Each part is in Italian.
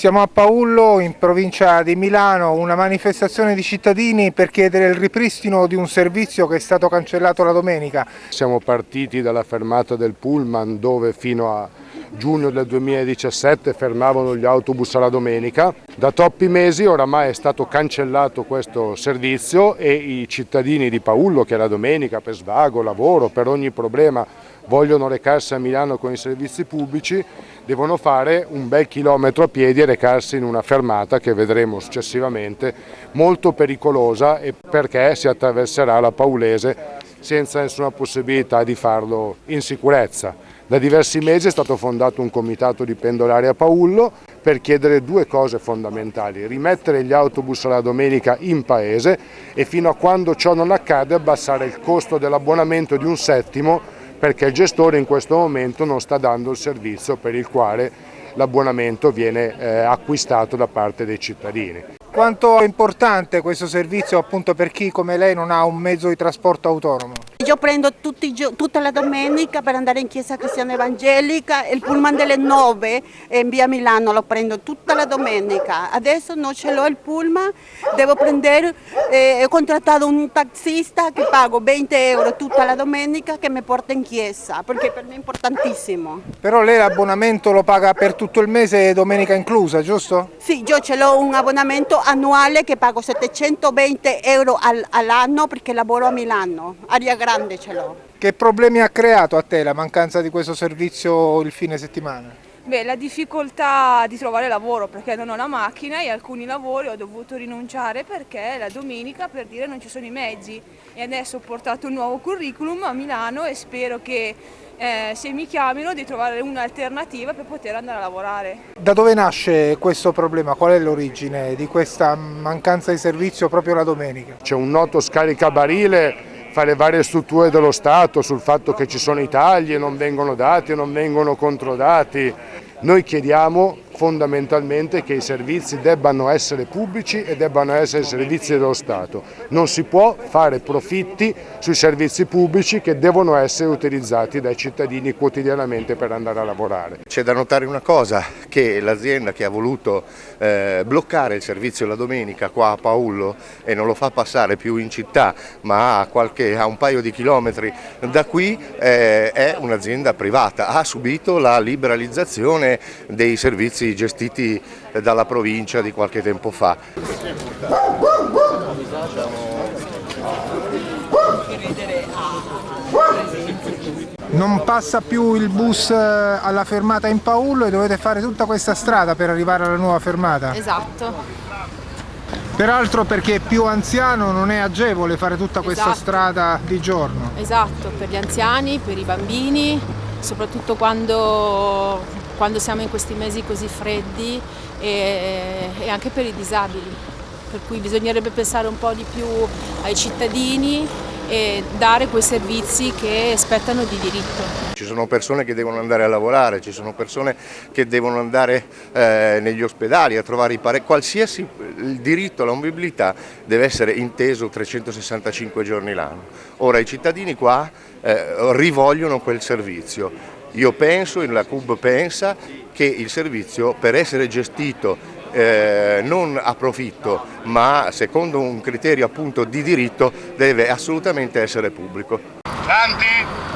Siamo a Paullo, in provincia di Milano, una manifestazione di cittadini per chiedere il ripristino di un servizio che è stato cancellato la domenica. Siamo partiti dalla fermata del Pullman dove fino a giugno del 2017 fermavano gli autobus alla domenica. Da troppi mesi oramai è stato cancellato questo servizio e i cittadini di Paullo che la domenica per svago, lavoro, per ogni problema vogliono recarsi a Milano con i servizi pubblici devono fare un bel chilometro a piedi e recarsi in una fermata che vedremo successivamente molto pericolosa e perché si attraverserà la Paulese senza nessuna possibilità di farlo in sicurezza. Da diversi mesi è stato fondato un comitato di pendolari a Paullo per chiedere due cose fondamentali, rimettere gli autobus alla domenica in paese e fino a quando ciò non accade abbassare il costo dell'abbonamento di un settimo perché il gestore in questo momento non sta dando il servizio per il quale l'abbonamento viene eh, acquistato da parte dei cittadini. Quanto è importante questo servizio appunto per chi come lei non ha un mezzo di trasporto autonomo? Io prendo tutti, tutta la domenica per andare in chiesa cristiana evangelica, il pullman delle 9 in via Milano lo prendo tutta la domenica. Adesso non ce l'ho il pullman, devo prendere, eh, ho contrattato un taxista che pago 20 euro tutta la domenica che mi porta in chiesa, perché per me è importantissimo. Però lei l'abbonamento lo paga per tutto il mese, domenica inclusa, giusto? Sì, io ce l'ho un abbonamento annuale che pago 720 euro all'anno perché lavoro a Milano, aria grande grande ce l'ho. Che problemi ha creato a te la mancanza di questo servizio il fine settimana? Beh, la difficoltà di trovare lavoro perché non ho la macchina e alcuni lavori ho dovuto rinunciare perché la domenica per dire non ci sono i mezzi e adesso ho portato un nuovo curriculum a Milano e spero che eh, se mi chiamino di trovare un'alternativa per poter andare a lavorare. Da dove nasce questo problema? Qual è l'origine di questa mancanza di servizio proprio la domenica? C'è un noto scaricabarile fa le varie strutture dello Stato sul fatto che ci sono i tagli e non vengono dati e non vengono controdati. Noi chiediamo fondamentalmente che i servizi debbano essere pubblici e debbano essere servizi dello Stato. Non si può fare profitti sui servizi pubblici che devono essere utilizzati dai cittadini quotidianamente per andare a lavorare. C'è da notare una cosa, che l'azienda che ha voluto eh, bloccare il servizio la domenica qua a Paullo e non lo fa passare più in città ma a, qualche, a un paio di chilometri da qui eh, è un'azienda privata, ha subito la liberalizzazione dei servizi gestiti dalla provincia di qualche tempo fa. Non passa più il bus eh, alla fermata in Paullo e dovete fare tutta questa strada per arrivare alla nuova fermata? Esatto. Peraltro perché più anziano non è agevole fare tutta questa esatto. strada di giorno. Esatto, per gli anziani, per i bambini, soprattutto quando quando siamo in questi mesi così freddi e, e anche per i disabili, per cui bisognerebbe pensare un po' di più ai cittadini e dare quei servizi che spettano di diritto. Ci sono persone che devono andare a lavorare, ci sono persone che devono andare eh, negli ospedali a trovare i pare, qualsiasi il diritto alla mobilità deve essere inteso 365 giorni l'anno. Ora i cittadini qua eh, rivogliono quel servizio, io penso, la CUB pensa, che il servizio per essere gestito eh, non a profitto ma secondo un criterio appunto di diritto deve assolutamente essere pubblico. Tanti?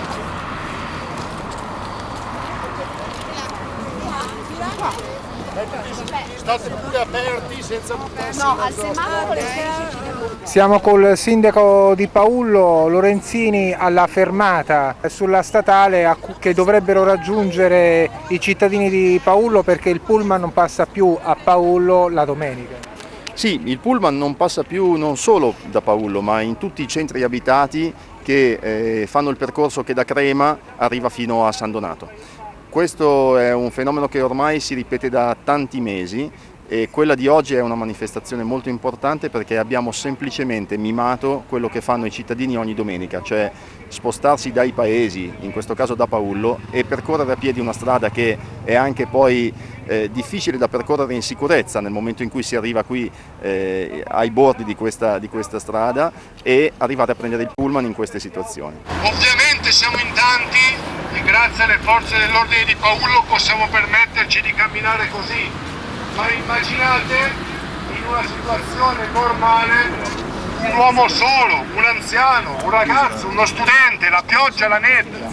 State pure aperti senza buttarsi No, al semaforo Siamo col sindaco di Paullo, Lorenzini, alla fermata sulla statale che dovrebbero raggiungere i cittadini di Paullo perché il pullman non passa più a Paullo la domenica. Sì, il pullman non passa più non solo da Paullo ma in tutti i centri abitati che eh, fanno il percorso che da Crema arriva fino a San Donato. Questo è un fenomeno che ormai si ripete da tanti mesi e quella di oggi è una manifestazione molto importante perché abbiamo semplicemente mimato quello che fanno i cittadini ogni domenica, cioè spostarsi dai paesi, in questo caso da Paullo, e percorrere a piedi una strada che è anche poi eh, difficile da percorrere in sicurezza nel momento in cui si arriva qui eh, ai bordi di questa, di questa strada e arrivare a prendere il pullman in queste situazioni. Ovviamente siamo in tanti e grazie alle forze dell'ordine di Paullo possiamo permetterci di camminare così? Ma immaginate in una situazione normale un uomo solo, un anziano, un ragazzo, uno studente, la pioggia, la nebbia,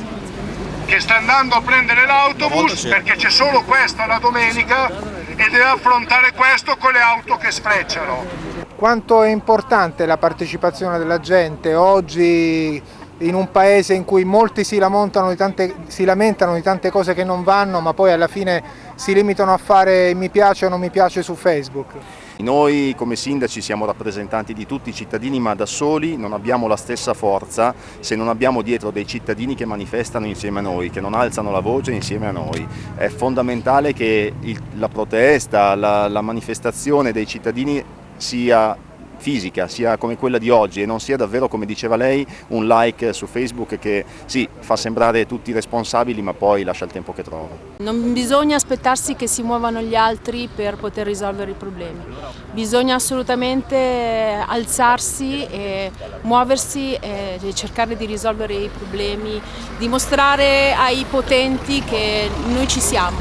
che sta andando a prendere l'autobus perché c'è solo questo la domenica e deve affrontare questo con le auto che sfrecciano. Quanto è importante la partecipazione della gente? Oggi in un paese in cui molti si tante, si lamentano di tante cose che non vanno ma poi alla fine si limitano a fare mi piace o non mi piace su Facebook. Noi come sindaci siamo rappresentanti di tutti i cittadini ma da soli non abbiamo la stessa forza se non abbiamo dietro dei cittadini che manifestano insieme a noi, che non alzano la voce insieme a noi. È fondamentale che il, la protesta, la, la manifestazione dei cittadini sia fisica, sia come quella di oggi e non sia davvero, come diceva lei, un like su Facebook che sì, fa sembrare tutti responsabili ma poi lascia il tempo che trova. Non bisogna aspettarsi che si muovano gli altri per poter risolvere i problemi, bisogna assolutamente alzarsi e muoversi e cercare di risolvere i problemi, dimostrare ai potenti che noi ci siamo.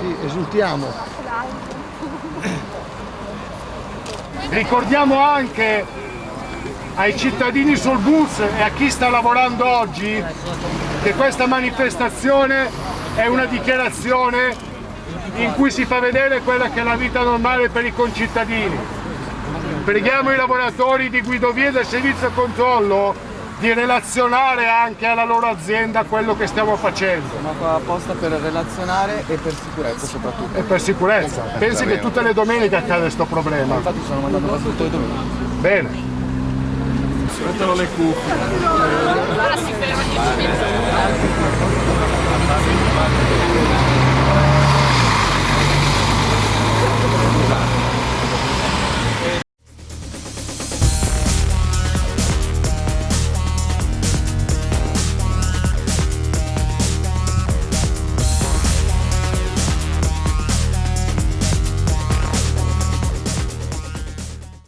Sì, esultiamo. Ricordiamo anche ai cittadini sul bus e a chi sta lavorando oggi che questa manifestazione è una dichiarazione in cui si fa vedere quella che è la vita normale per i concittadini. Preghiamo i lavoratori di guidovie del servizio controllo di relazionare anche alla loro azienda quello che stiamo facendo. Sono apposta per relazionare e per sicurezza soprattutto. E per sicurezza. Esatto. Pensi che tutte le domeniche accade questo problema? Infatti sono mandato qua tutte le domeniche. Bene. Aspettano le cuffie. Allora si ferma 10 minuti.